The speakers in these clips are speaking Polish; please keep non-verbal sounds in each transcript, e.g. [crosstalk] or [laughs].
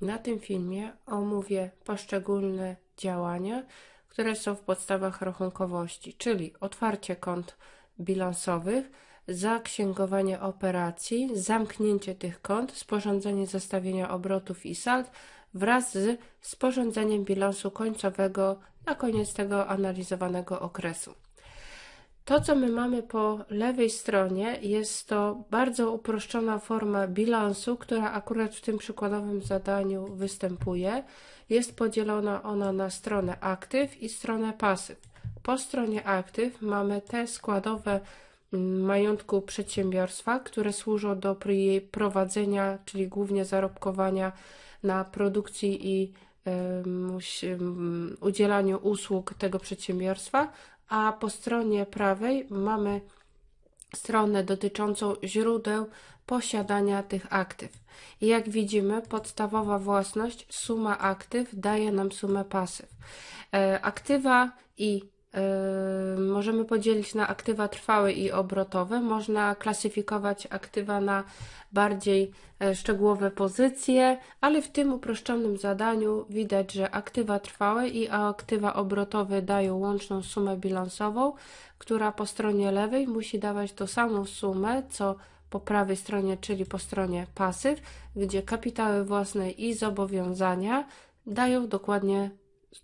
Na tym filmie omówię poszczególne działania, które są w podstawach rachunkowości, czyli otwarcie kont bilansowych, zaksięgowanie operacji, zamknięcie tych kont, sporządzenie zestawienia obrotów i sald wraz z sporządzeniem bilansu końcowego na koniec tego analizowanego okresu. To, co my mamy po lewej stronie, jest to bardzo uproszczona forma bilansu, która akurat w tym przykładowym zadaniu występuje. Jest podzielona ona na stronę aktyw i stronę pasyw. Po stronie aktyw mamy te składowe mm, majątku przedsiębiorstwa, które służą do jej prowadzenia, czyli głównie zarobkowania na produkcji i udzielaniu usług tego przedsiębiorstwa, a po stronie prawej mamy stronę dotyczącą źródeł posiadania tych aktyw. I jak widzimy, podstawowa własność, suma aktyw daje nam sumę pasyw. E, aktywa i możemy podzielić na aktywa trwałe i obrotowe. Można klasyfikować aktywa na bardziej e, szczegółowe pozycje, ale w tym uproszczonym zadaniu widać, że aktywa trwałe i aktywa obrotowe dają łączną sumę bilansową, która po stronie lewej musi dawać tą samą sumę, co po prawej stronie, czyli po stronie pasyw, gdzie kapitały własne i zobowiązania dają dokładnie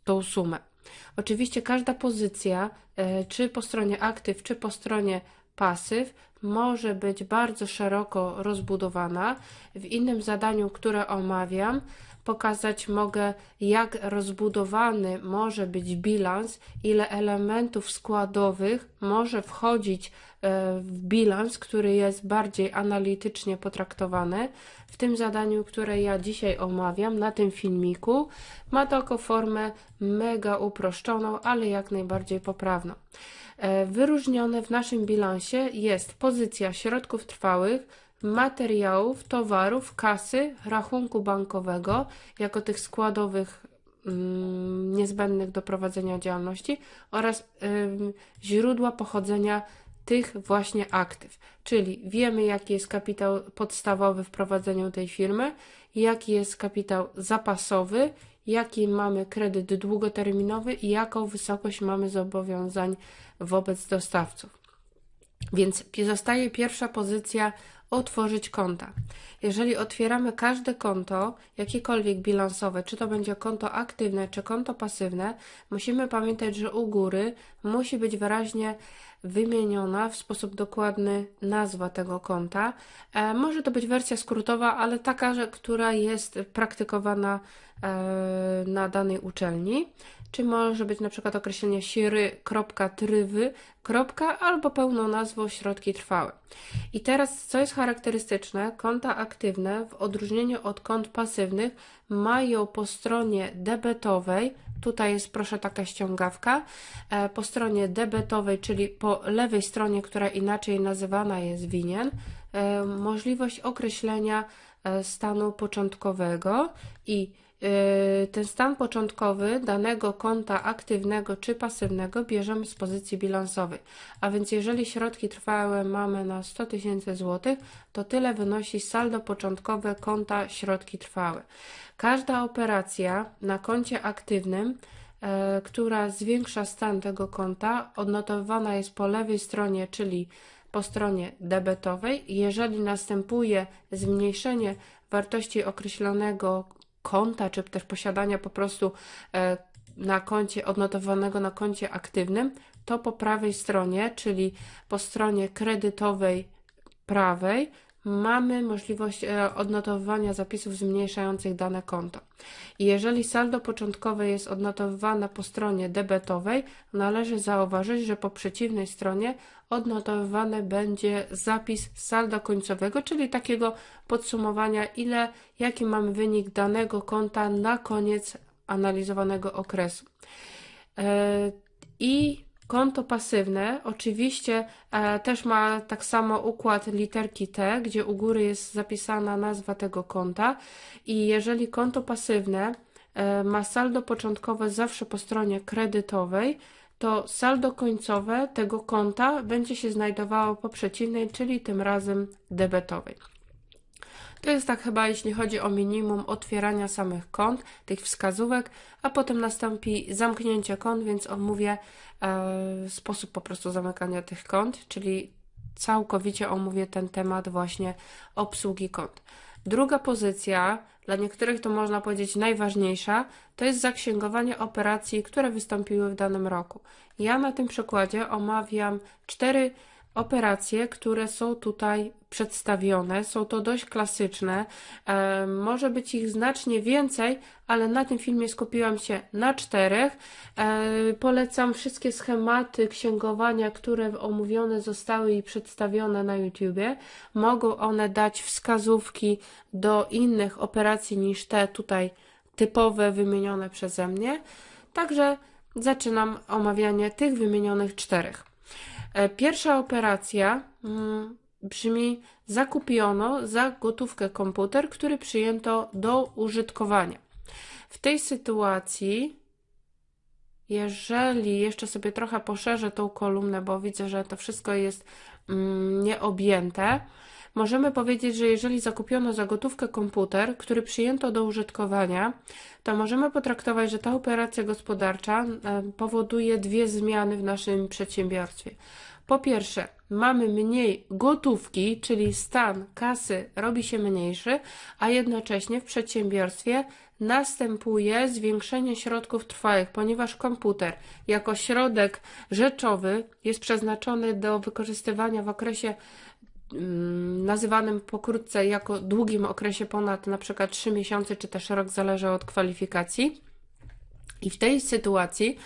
tą sumę. Oczywiście każda pozycja, e, czy po stronie aktyw, czy po stronie pasyw, może być bardzo szeroko rozbudowana. W innym zadaniu, które omawiam, pokazać mogę, jak rozbudowany może być bilans, ile elementów składowych może wchodzić e, w bilans, który jest bardziej analitycznie potraktowany. W tym zadaniu, które ja dzisiaj omawiam na tym filmiku, ma to formę mega uproszczoną, ale jak najbardziej poprawną. E, wyróżnione w naszym bilansie jest pozycja środków trwałych, materiałów, towarów, kasy, rachunku bankowego jako tych składowych mm, niezbędnych do prowadzenia działalności oraz źródła pochodzenia tych właśnie aktyw. Czyli wiemy, jaki jest kapitał podstawowy w prowadzeniu tej firmy, jaki jest kapitał zapasowy, jaki mamy kredyt długoterminowy i jaką wysokość mamy zobowiązań wobec dostawców. Więc zostaje pierwsza pozycja otworzyć konta. Jeżeli otwieramy każde konto, jakiekolwiek bilansowe, czy to będzie konto aktywne, czy konto pasywne, musimy pamiętać, że u góry musi być wyraźnie wymieniona w sposób dokładny nazwa tego konta. E, może to być wersja skrótowa, ale taka, że, która jest praktykowana e, na danej uczelni czy może być na przykład określenie siry.trywy, albo pełną nazwą środki trwałe. I teraz, co jest charakterystyczne, konta aktywne w odróżnieniu od kont pasywnych mają po stronie debetowej, tutaj jest proszę taka ściągawka, e, po stronie debetowej, czyli po lewej stronie, która inaczej nazywana jest winien, e, możliwość określenia e, stanu początkowego i ten stan początkowy danego konta aktywnego czy pasywnego bierzemy z pozycji bilansowej. A więc jeżeli środki trwałe mamy na 100 tysięcy złotych, to tyle wynosi saldo początkowe konta środki trwałe. Każda operacja na koncie aktywnym yy, która zwiększa stan tego konta, odnotowana jest po lewej stronie, czyli po stronie debetowej. Jeżeli następuje zmniejszenie wartości określonego konta, czy też posiadania po prostu e, na koncie, odnotowanego na koncie aktywnym, to po prawej stronie, czyli po stronie kredytowej prawej, mamy możliwość e, odnotowywania zapisów zmniejszających dane konto. I jeżeli saldo początkowe jest odnotowywane po stronie debetowej, należy zauważyć, że po przeciwnej stronie odnotowywany będzie zapis salda końcowego, czyli takiego podsumowania, ile, jaki mamy wynik danego konta na koniec analizowanego okresu. E, I Konto pasywne oczywiście e, też ma tak samo układ literki T, gdzie u góry jest zapisana nazwa tego konta i jeżeli konto pasywne e, ma saldo początkowe zawsze po stronie kredytowej, to saldo końcowe tego konta będzie się znajdowało po przeciwnej, czyli tym razem debetowej. To jest tak chyba, jeśli chodzi o minimum otwierania samych kont, tych wskazówek, a potem nastąpi zamknięcie kont, więc omówię e, sposób po prostu zamykania tych kont, czyli całkowicie omówię ten temat właśnie obsługi kont. Druga pozycja, dla niektórych to można powiedzieć najważniejsza, to jest zaksięgowanie operacji, które wystąpiły w danym roku. Ja na tym przykładzie omawiam cztery operacje, które są tutaj przedstawione. Są to dość klasyczne. E, może być ich znacznie więcej, ale na tym filmie skupiłam się na czterech. E, polecam wszystkie schematy księgowania, które omówione zostały i przedstawione na YouTubie. Mogą one dać wskazówki do innych operacji niż te tutaj typowe, wymienione przeze mnie. Także zaczynam omawianie tych wymienionych czterech. E, pierwsza operacja mm, brzmi: zakupiono za gotówkę komputer, który przyjęto do użytkowania. W tej sytuacji, jeżeli jeszcze sobie trochę poszerzę tą kolumnę, bo widzę, że to wszystko jest mm, nieobjęte, możemy powiedzieć, że jeżeli zakupiono za gotówkę komputer, który przyjęto do użytkowania, to możemy potraktować, że ta operacja gospodarcza e, powoduje dwie zmiany w naszym przedsiębiorstwie. Po pierwsze, mamy mniej gotówki, czyli stan kasy robi się mniejszy, a jednocześnie w przedsiębiorstwie następuje zwiększenie środków trwałych, ponieważ komputer jako środek rzeczowy jest przeznaczony do wykorzystywania w okresie nazywanym pokrótce jako długim okresie ponad na przykład 3 miesiące czy też rok, zależy od kwalifikacji. I w tej sytuacji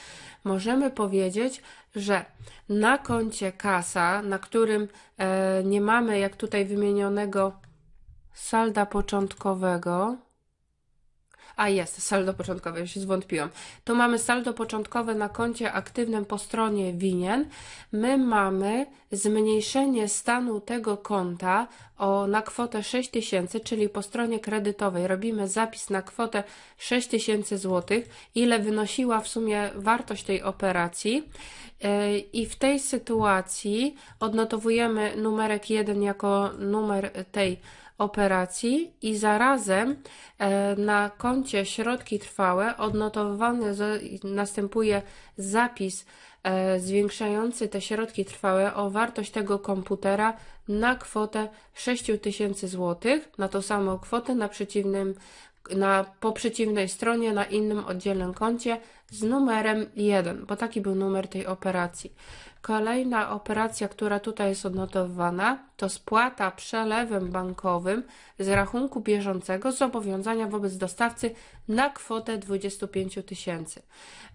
możemy powiedzieć, że na koncie kasa, na którym e, nie mamy, jak tutaj wymienionego, salda początkowego, a jest, saldo początkowe, już się zwątpiłam. Tu mamy saldo początkowe na koncie aktywnym po stronie winien. My mamy zmniejszenie stanu tego konta o, na kwotę 6000, czyli po stronie kredytowej robimy zapis na kwotę 6000 zł, ile wynosiła w sumie wartość tej operacji. E, I w tej sytuacji odnotowujemy numerek 1 jako numer tej operacji i zarazem e, na koncie środki trwałe odnotowany następuje zapis e, zwiększający te środki trwałe o wartość tego komputera na kwotę 6000 zł, na tą samą kwotę na przeciwnym na, po przeciwnej stronie na innym oddzielnym koncie z numerem 1, bo taki był numer tej operacji. Kolejna operacja, która tutaj jest odnotowana, to spłata przelewem bankowym z rachunku bieżącego zobowiązania wobec dostawcy na kwotę 25 tysięcy.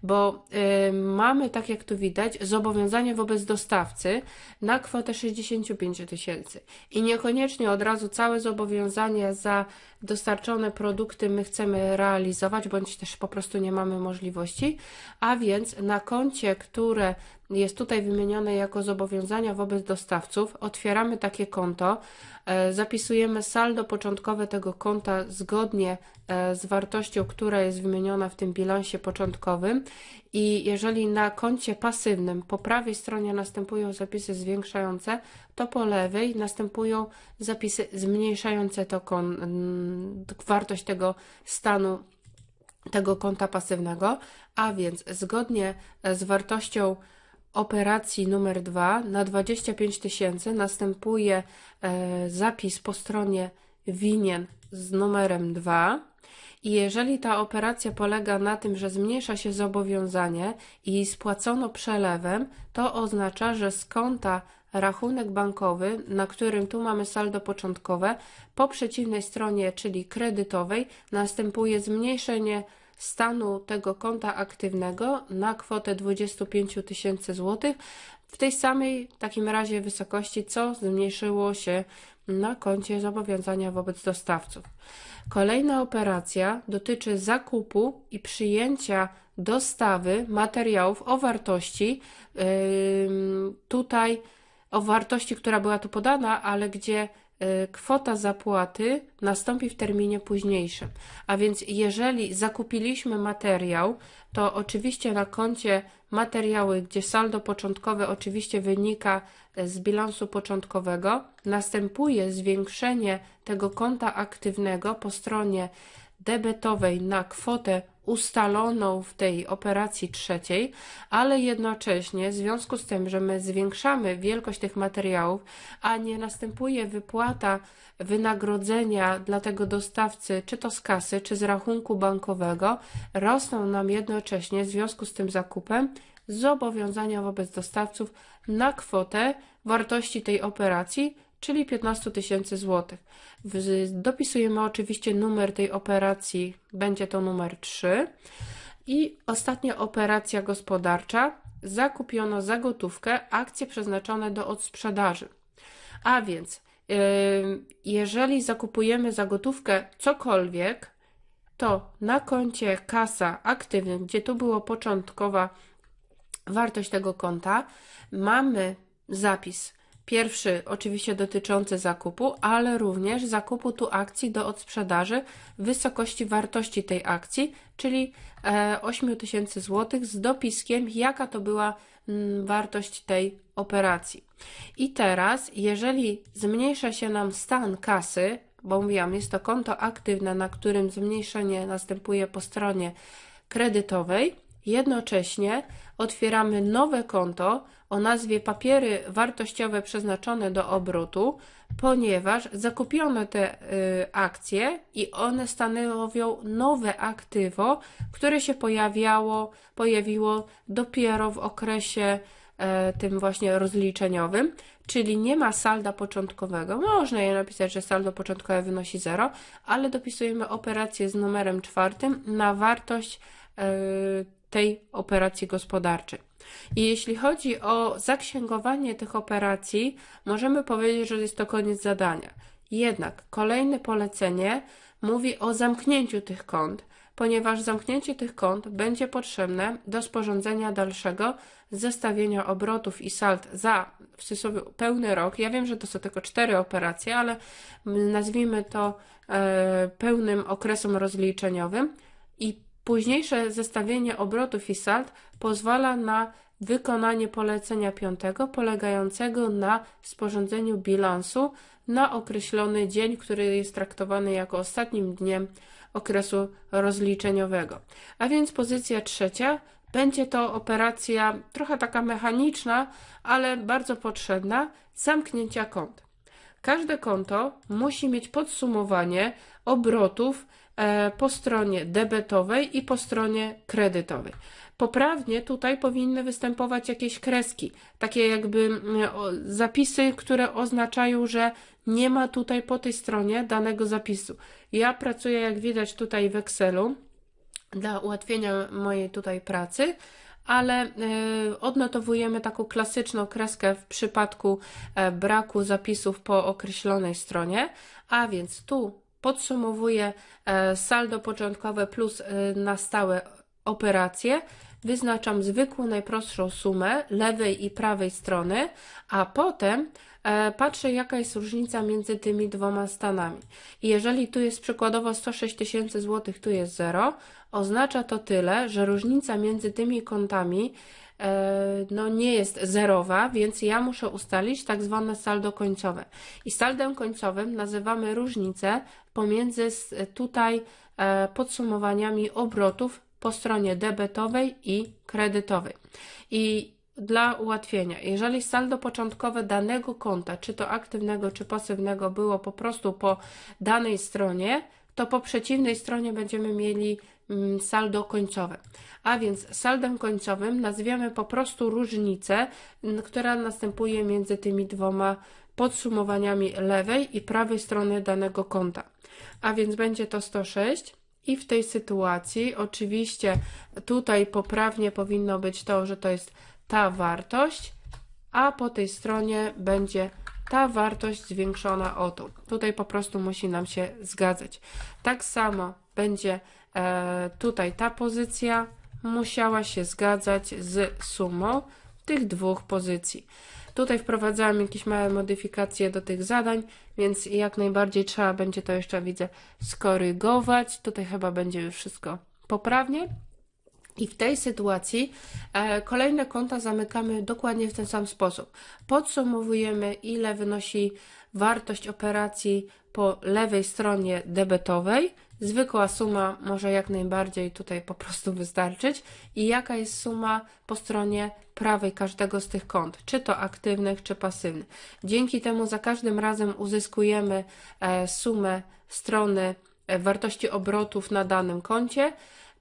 Bo y, mamy, tak jak tu widać, zobowiązanie wobec dostawcy na kwotę 65 tysięcy. I niekoniecznie od razu całe zobowiązanie za dostarczone produkty my chcemy realizować, bądź też po prostu nie mamy możliwości, a więc na koncie, które jest tutaj wymienione jako zobowiązania wobec dostawców, otwieramy takie konto, e, zapisujemy saldo początkowe tego konta zgodnie e, z wartością, która jest wymieniona w tym bilansie początkowym. I jeżeli na koncie pasywnym po prawej stronie następują zapisy zwiększające, to po lewej następują zapisy zmniejszające to kon, wartość tego stanu tego konta pasywnego, a więc zgodnie z wartością operacji numer 2 na 25 tysięcy następuje e, zapis po stronie winien z numerem 2. I jeżeli ta operacja polega na tym, że zmniejsza się zobowiązanie i spłacono przelewem, to oznacza, że z konta rachunek bankowy, na którym tu mamy saldo początkowe, po przeciwnej stronie, czyli kredytowej, następuje zmniejszenie stanu tego konta aktywnego na kwotę 25 tysięcy złotych w tej samej takim razie wysokości, co zmniejszyło się na koncie zobowiązania wobec dostawców. Kolejna operacja dotyczy zakupu i przyjęcia dostawy materiałów o wartości yy, tutaj o wartości, która była tu podana, ale gdzie kwota zapłaty nastąpi w terminie późniejszym. A więc jeżeli zakupiliśmy materiał, to oczywiście na koncie materiały, gdzie saldo początkowe oczywiście wynika e, z bilansu początkowego, następuje zwiększenie tego konta aktywnego po stronie debetowej na kwotę ustaloną w tej operacji trzeciej, ale jednocześnie w związku z tym, że my zwiększamy wielkość tych materiałów, a nie następuje wypłata wynagrodzenia dla tego dostawcy, czy to z kasy, czy z rachunku bankowego, rosną nam jednocześnie w związku z tym zakupem zobowiązania wobec dostawców na kwotę wartości tej operacji, czyli 15 tysięcy złotych. Dopisujemy oczywiście numer tej operacji, będzie to numer 3. I ostatnia operacja gospodarcza. Zakupiono za gotówkę akcje przeznaczone do odsprzedaży. A więc, jeżeli zakupujemy za gotówkę cokolwiek, to na koncie kasa aktywnym, gdzie tu było początkowa wartość tego konta, mamy zapis Pierwszy oczywiście dotyczący zakupu, ale również zakupu tu akcji do odsprzedaży w wysokości wartości tej akcji, czyli 8000 e, zł z dopiskiem, jaka to była mm, wartość tej operacji. I teraz, jeżeli zmniejsza się nam stan kasy, bo mówiłam, jest to konto aktywne, na którym zmniejszenie następuje po stronie kredytowej, jednocześnie otwieramy nowe konto o nazwie papiery wartościowe przeznaczone do obrotu, ponieważ zakupiono te y, akcje i one stanowią nowe aktywo, które się pojawiało, pojawiło dopiero w okresie y, tym właśnie rozliczeniowym, czyli nie ma salda początkowego. Można je napisać, że saldo początkowe wynosi 0, ale dopisujemy operację z numerem czwartym na wartość y, tej operacji gospodarczej. I jeśli chodzi o zaksięgowanie tych operacji, możemy powiedzieć, że jest to koniec zadania. Jednak kolejne polecenie mówi o zamknięciu tych kont, ponieważ zamknięcie tych kont będzie potrzebne do sporządzenia dalszego zestawienia obrotów i sald za w cudzysłowie pełny rok. Ja wiem, że to są tylko cztery operacje, ale nazwijmy to e, pełnym okresem rozliczeniowym i Późniejsze zestawienie obrotów i sald pozwala na wykonanie polecenia piątego polegającego na sporządzeniu bilansu na określony dzień, który jest traktowany jako ostatnim dniem okresu rozliczeniowego. A więc pozycja trzecia będzie to operacja trochę taka mechaniczna, ale bardzo potrzebna zamknięcia kont. Każde konto musi mieć podsumowanie obrotów po stronie debetowej i po stronie kredytowej. Poprawnie tutaj powinny występować jakieś kreski, takie jakby zapisy, które oznaczają, że nie ma tutaj po tej stronie danego zapisu. Ja pracuję, jak widać, tutaj w Excelu dla ułatwienia mojej tutaj pracy, ale y, odnotowujemy taką klasyczną kreskę w przypadku y, braku zapisów po określonej stronie, a więc tu podsumowuję e, saldo początkowe plus e, na stałe operacje, wyznaczam zwykłą, najprostszą sumę lewej i prawej strony, a potem e, patrzę, jaka jest różnica między tymi dwoma stanami. Jeżeli tu jest przykładowo 106 tysięcy złotych, tu jest 0, oznacza to tyle, że różnica między tymi kontami no nie jest zerowa, więc ja muszę ustalić tak zwane saldo końcowe. I saldem końcowym nazywamy różnicę pomiędzy tutaj e, podsumowaniami obrotów po stronie debetowej i kredytowej. I dla ułatwienia, jeżeli saldo początkowe danego konta, czy to aktywnego, czy pasywnego, było po prostu po danej stronie, to po przeciwnej stronie będziemy mieli saldo końcowe. A więc saldem końcowym nazwiemy po prostu różnicę, która następuje między tymi dwoma podsumowaniami lewej i prawej strony danego konta. A więc będzie to 106. I w tej sytuacji, oczywiście, tutaj poprawnie powinno być to, że to jest ta wartość, a po tej stronie będzie ta wartość zwiększona o to. Tutaj po prostu musi nam się zgadzać. Tak samo będzie tutaj ta pozycja musiała się zgadzać z sumą tych dwóch pozycji. Tutaj wprowadzałam jakieś małe modyfikacje do tych zadań, więc jak najbardziej trzeba będzie to jeszcze, widzę, skorygować. Tutaj chyba będzie już wszystko poprawnie. I w tej sytuacji e, kolejne konta zamykamy dokładnie w ten sam sposób. Podsumowujemy, ile wynosi wartość operacji po lewej stronie debetowej. Zwykła suma może jak najbardziej tutaj po prostu wystarczyć. I jaka jest suma po stronie prawej każdego z tych kont, czy to aktywnych, czy pasywnych. Dzięki temu za każdym razem uzyskujemy e, sumę strony e, wartości obrotów na danym koncie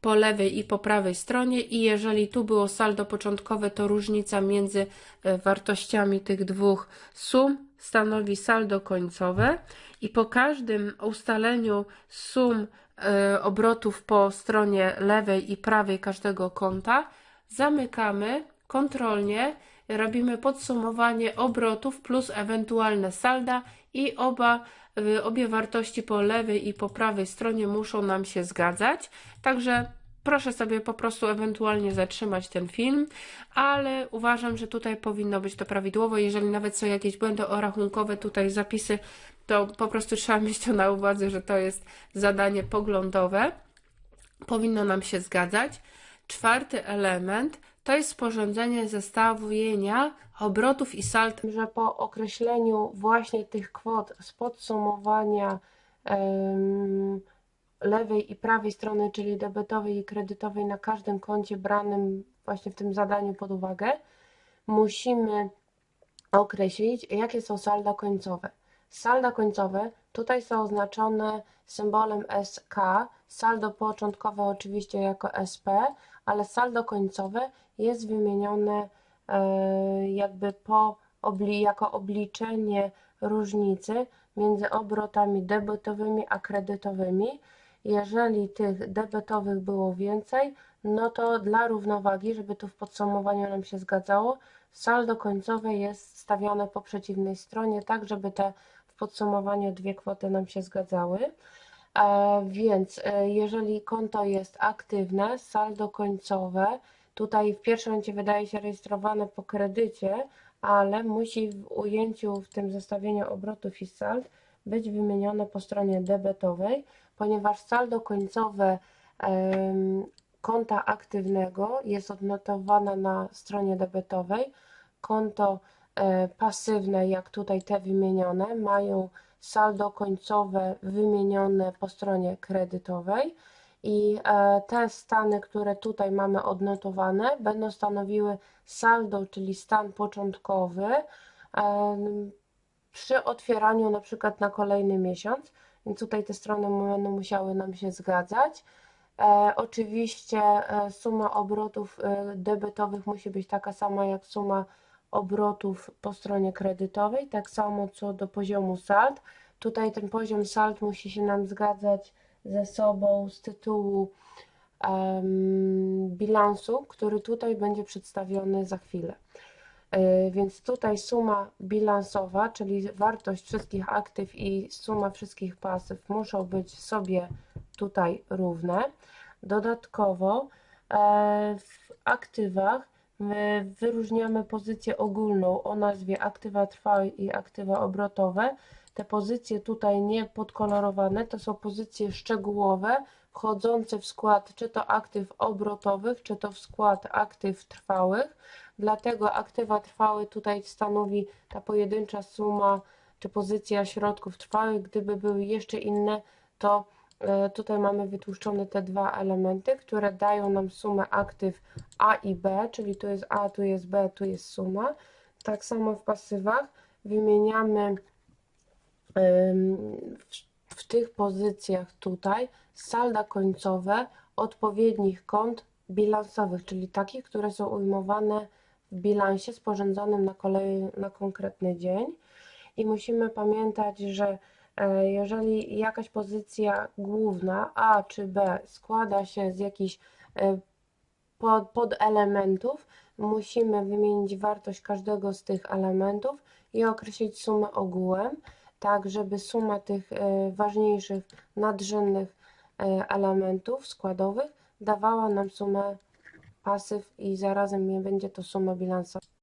po lewej i po prawej stronie i jeżeli tu było saldo początkowe, to różnica między e, wartościami tych dwóch sum stanowi saldo końcowe i po każdym ustaleniu sum e, obrotów po stronie lewej i prawej każdego konta zamykamy kontrolnie, robimy podsumowanie obrotów plus ewentualne salda i oba y, obie wartości po lewej i po prawej stronie muszą nam się zgadzać. Także proszę sobie po prostu ewentualnie zatrzymać ten film, ale uważam, że tutaj powinno być to prawidłowo. Jeżeli nawet są jakieś błędy orachunkowe, tutaj zapisy, to po prostu trzeba [laughs] mieć to na uwadze, że to jest zadanie poglądowe. Powinno nam się zgadzać. Czwarty element to jest sporządzenie zestawienia obrotów i sald, że po określeniu właśnie tych kwot z podsumowania em, lewej i prawej strony, czyli debetowej i kredytowej na każdym koncie branym właśnie w tym zadaniu pod uwagę, musimy określić, jakie są salda końcowe. Salda końcowe tutaj są oznaczone symbolem SK, saldo początkowe oczywiście jako SP, ale saldo końcowe jest wymienione e, jakby po jako obliczenie różnicy między obrotami debetowymi a kredytowymi. Jeżeli tych debetowych było więcej, no to dla równowagi, żeby tu w podsumowaniu nam się zgadzało, saldo końcowe jest stawiane po przeciwnej stronie, tak żeby te w podsumowaniu dwie kwoty nam się zgadzały. E, więc e, jeżeli konto jest aktywne, saldo końcowe, tutaj w pierwszym momencie wydaje się rejestrowane po kredycie, ale musi w ujęciu w tym zestawieniu obrotów i sald być wymienione po stronie debetowej, ponieważ saldo końcowe konta aktywnego jest odnotowane na stronie debetowej, konto e, pasywne, jak tutaj te wymienione, mają saldo końcowe wymienione po stronie kredytowej. I e, te stany, które tutaj mamy odnotowane, będą stanowiły saldo, czyli stan początkowy przy otwieraniu na przykład na kolejny miesiąc, tutaj te strony będą musiały nam się zgadzać. E, oczywiście e, suma obrotów e, debetowych musi być taka sama jak suma obrotów po stronie kredytowej, tak samo co do poziomu sald. Tutaj ten poziom sald musi się nam zgadzać ze sobą z tytułu um, bilansu, który tutaj będzie przedstawiony za chwilę. E, więc tutaj suma bilansowa, czyli wartość wszystkich aktyw i suma wszystkich pasyw muszą być sobie tutaj równe. Dodatkowo e, w aktywach my wyróżniamy pozycję ogólną o nazwie aktywa trwałe i aktywa obrotowe. Te pozycje tutaj nie podkolorowane to są pozycje szczegółowe wchodzące w skład czy to aktyw obrotowych, czy to w skład aktyw trwałych. Dlatego aktywa trwałe tutaj stanowi ta pojedyncza suma czy pozycja środków trwałych. Gdyby były jeszcze inne, to e, tutaj mamy wytłuszczone te dwa elementy, które dają nam sumę aktyw A i B, czyli tu jest A, tu jest B, tu jest suma. Tak samo w pasywach wymieniamy w tych pozycjach tutaj salda końcowe odpowiednich kont bilansowych, czyli takich, które są ujmowane bilansie sporządzonym na, kolej, na konkretny dzień. I musimy pamiętać, że e, jeżeli jakaś pozycja główna A czy B składa się z jakichś e, podelementów, musimy wymienić wartość każdego z tych elementów i określić sumę ogółem, tak żeby suma tych e, ważniejszych, nadrzędnych elementów składowych dawała nam sumę pasyw i zarazem nie będzie to suma bilansowa.